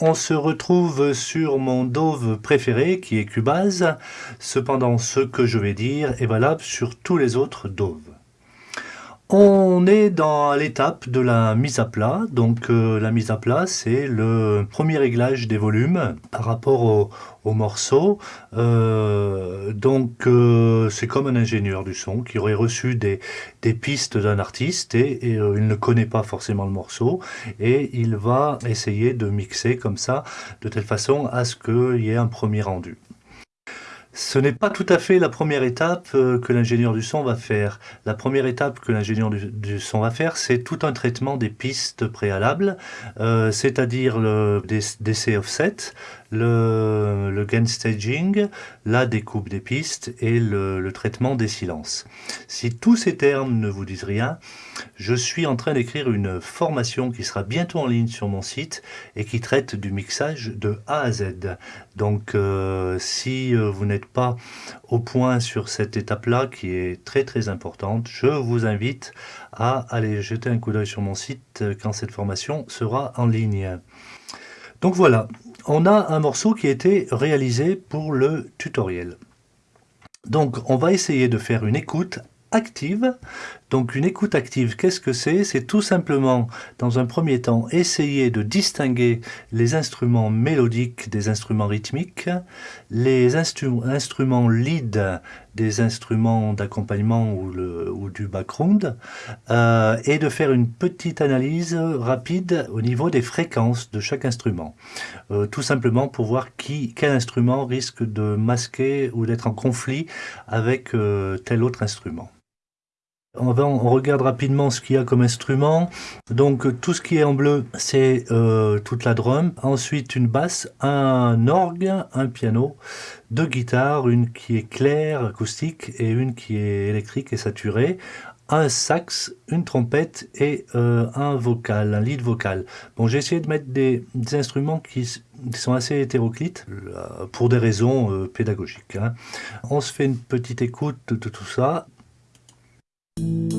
On se retrouve sur mon Dove préféré qui est Cubase. Cependant, ce que je vais dire est valable sur tous les autres Dove. On est dans l'étape de la mise à plat. Donc euh, la mise à plat, c'est le premier réglage des volumes par rapport au, morceau. Euh, donc euh, c'est comme un ingénieur du son qui aurait reçu des, pistes d'un artiste et, il ne connaît pas forcément le morceau et il va essayer de mixer comme ça de telle façon à ce qu'il y ait un premier rendu. Ce n'est pas tout à fait la première étape euh, que l'ingénieur du son va faire. La première étape que l'ingénieur du, son va faire, c'est tout un traitement des pistes préalables, euh, c'est-à-dire le DC offset, le, gain staging, la découpe des pistes et le, traitement des silences. Si tous ces termes ne vous disent rien, je suis en train d'écrire une formation qui sera bientôt en ligne sur mon site et qui traite du mixage de A à Z. Donc euh, si vous n'êtes pas au point sur cette étape-là qui est très très importante, je vous invite à aller jeter un coup d'œil sur mon site quand cette formation sera en ligne. Donc voilà, on a un morceau qui a été réalisé pour le tutoriel. Donc on va essayer de faire une écoute active. Donc une écoute active, qu'est-ce que c'est? C'est tout simplement, dans un premier temps, essayer de distinguer les instruments mélodiques des instruments rythmiques, les instruments lead des instruments d'accompagnement ou, du background, euh, et de faire une petite analyse rapide au niveau des fréquences de chaque instrument. Euh, tout simplement pour voir qui, quel instrument risque de masquer ou d'être en conflit avec euh, tel autre instrument. On, regarde rapidement ce qu'il y a comme instrument. Donc tout ce qui est en bleu, c'est euh, toute la drum. Ensuite une basse, un orgue, un piano, deux guitares, une qui est claire, acoustique, et une qui est électrique et saturée un sax, une trompette et euh, un vocal, un lead vocal. Bon, j'ai essayé de mettre des, instruments qui, sont assez hétéroclites euh, pour des raisons pédagogiques. Hein. On se fait une petite écoute de tout ça. Thank you.